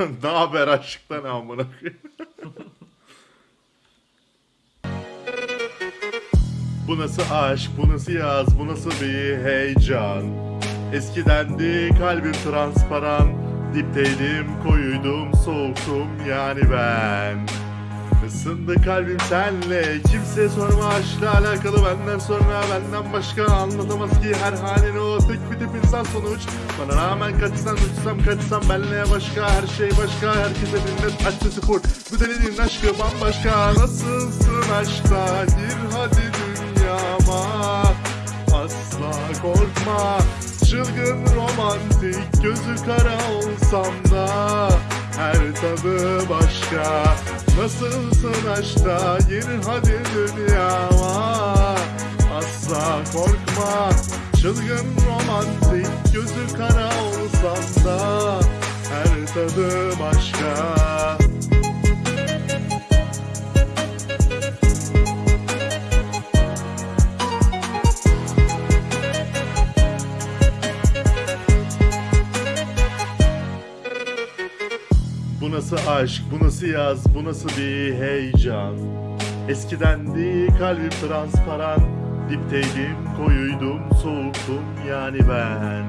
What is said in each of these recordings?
ne haber aşktan amına. Bu nasıl aşk, bu nasıl yaz, bu nasıl bir heyecan? Eskidendi kalbim transparan. Dipteydim, koyuydum, soğuktum yani ben Isındı kalbim senle. Kimse sorma aşkla alakalı benden sonra Benden başka anlatamaz ki her halini o Tek bir tip insan sonuç. Bana rağmen kaçsam uçsam kaçsam benle başka Her şey başka. Herkese minnet açısı full Bu delinin aşkı bambaşka. Nasılsın aşkta? Gir hadi dünyama. Asla korkma. Çılgın romantik gözü kara olsam da Her tadı başka Nasılsın aşkta gir hadi dünyama Asla korkma Çılgın romantik gözü kara olsam da Her tadı başka Bu nasıl aşk, bu nasıl yaz, bu nasıl bir heyecan? Eskidendi kalbim transparan Dipteydim, koyuydum, soğuktum yani ben.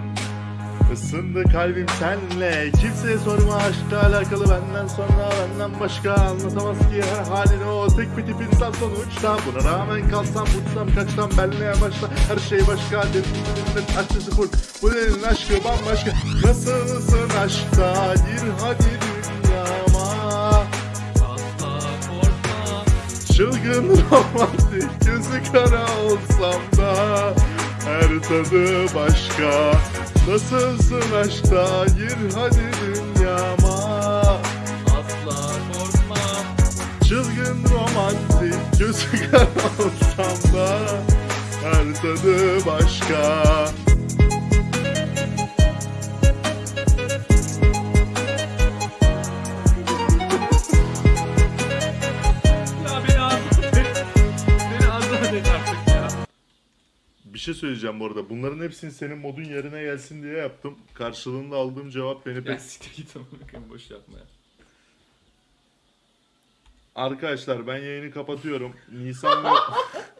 Isındı kalbim senle Kimseye sorma aşkla alakalı benden sonra Benden başka anlatamaz ki her halini. O Tek bir tip insan sonuçta. Buna rağmen kalsam uçsam kaçsam benle başla Her şey başka dedim açısı full Bu delinin aşkı bambaşka. Nasılsın aşkta? Gir hadi Çılgın romantik gözü kara olsam da Her tadı başka. Nasılsın aşkta? Gir hadi dünyama. Asla korkma Çılgın romantik gözü kara olsam da Her tadı başka Bir şey söyleyeceğim bu arada. Bunların hepsini senin modun yerine gelsin diye yaptım. Karşılığında aldığım cevap beni Ya pek siktir git amına boş yapma ya Arkadaşlar ben yayını kapatıyorum. Nisan ve